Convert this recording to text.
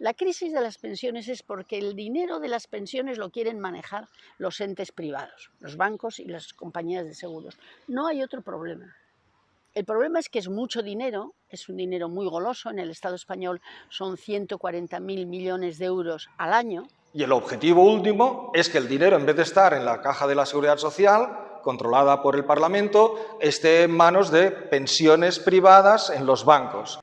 La crisis de las pensiones es porque el dinero de las pensiones lo quieren manejar los entes privados, los bancos y las compañías de seguros. No hay otro problema. El problema es que es mucho dinero, es un dinero muy goloso, en el Estado español son 140.000 millones de euros al año. Y el objetivo último es que el dinero, en vez de estar en la caja de la Seguridad Social, controlada por el Parlamento, esté en manos de pensiones privadas en los bancos.